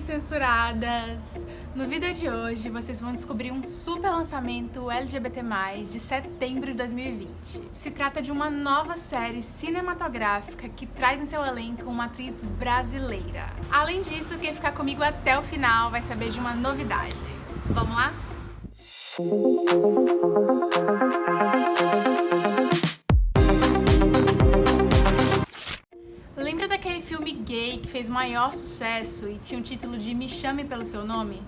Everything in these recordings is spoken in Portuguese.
censuradas! No vídeo de hoje vocês vão descobrir um super lançamento LGBT+, de setembro de 2020. Se trata de uma nova série cinematográfica que traz em seu elenco uma atriz brasileira. Além disso, quem ficar comigo até o final vai saber de uma novidade. Vamos lá? Filme gay que fez maior sucesso e tinha o título de Me Chame Pelo Seu Nome?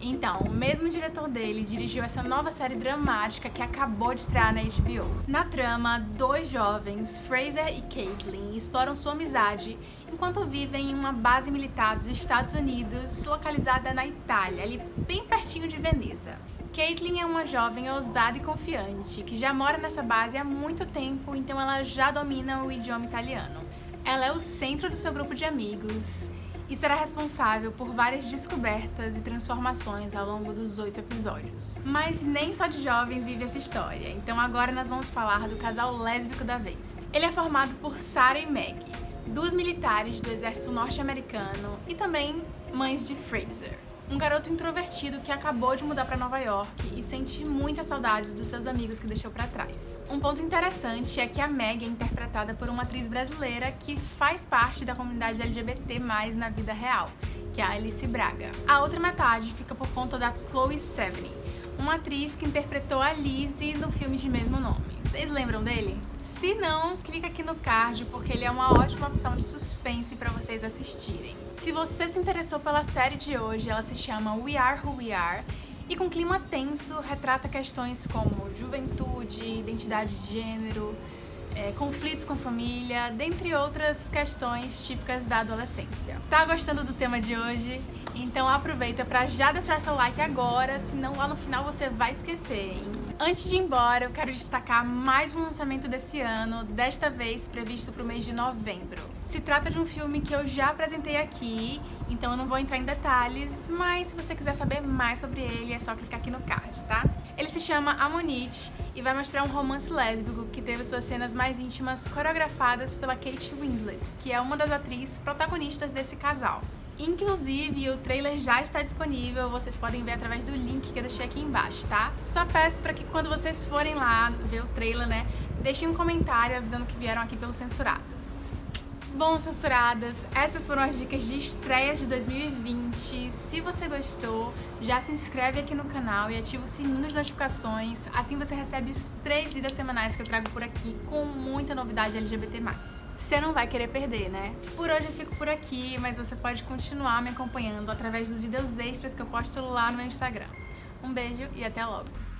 Então, o mesmo diretor dele dirigiu essa nova série dramática que acabou de estrear na HBO. Na trama, dois jovens, Fraser e Caitlin, exploram sua amizade enquanto vivem em uma base militar dos Estados Unidos, localizada na Itália, ali bem pertinho de Veneza. Caitlin é uma jovem ousada e confiante, que já mora nessa base há muito tempo, então ela já domina o idioma italiano. Ela é o centro do seu grupo de amigos e será responsável por várias descobertas e transformações ao longo dos oito episódios. Mas nem só de jovens vive essa história, então agora nós vamos falar do casal lésbico da vez. Ele é formado por Sarah e Meg, duas militares do exército norte-americano e também mães de Fraser um garoto introvertido que acabou de mudar para Nova York e sente muitas saudades dos seus amigos que deixou para trás. Um ponto interessante é que a Meg é interpretada por uma atriz brasileira que faz parte da comunidade LGBT+, na vida real, que é a Alice Braga. A outra metade fica por conta da Chloe Sevigny, uma atriz que interpretou a Lizzie no filme de mesmo nome. Vocês lembram dele? Se não, clica aqui no card porque ele é uma ótima opção de suspense para vocês assistirem. Se você se interessou pela série de hoje, ela se chama We Are Who We Are e com clima tenso retrata questões como juventude, identidade de gênero, é, conflitos com família, dentre outras questões típicas da adolescência. Tá gostando do tema de hoje? Então aproveita para já deixar seu like agora, senão lá no final você vai esquecer, hein? Antes de ir embora, eu quero destacar mais um lançamento desse ano, desta vez previsto para o mês de novembro. Se trata de um filme que eu já apresentei aqui, então eu não vou entrar em detalhes, mas se você quiser saber mais sobre ele, é só clicar aqui no card, tá? Ele se chama Amonite e vai mostrar um romance lésbico que teve suas cenas mais íntimas coreografadas pela Kate Winslet, que é uma das atrizes protagonistas desse casal. Inclusive, o trailer já está disponível, vocês podem ver através do link que eu deixei aqui embaixo, tá? Só peço para que quando vocês forem lá ver o trailer, né, deixem um comentário avisando que vieram aqui pelos censurados. Bom, censuradas, essas foram as dicas de estreia de 2020. Se você gostou, já se inscreve aqui no canal e ativa o sininho de notificações. Assim você recebe os três vídeos semanais que eu trago por aqui com muita novidade LGBT+. Você não vai querer perder, né? Por hoje eu fico por aqui, mas você pode continuar me acompanhando através dos vídeos extras que eu posto lá no meu Instagram. Um beijo e até logo!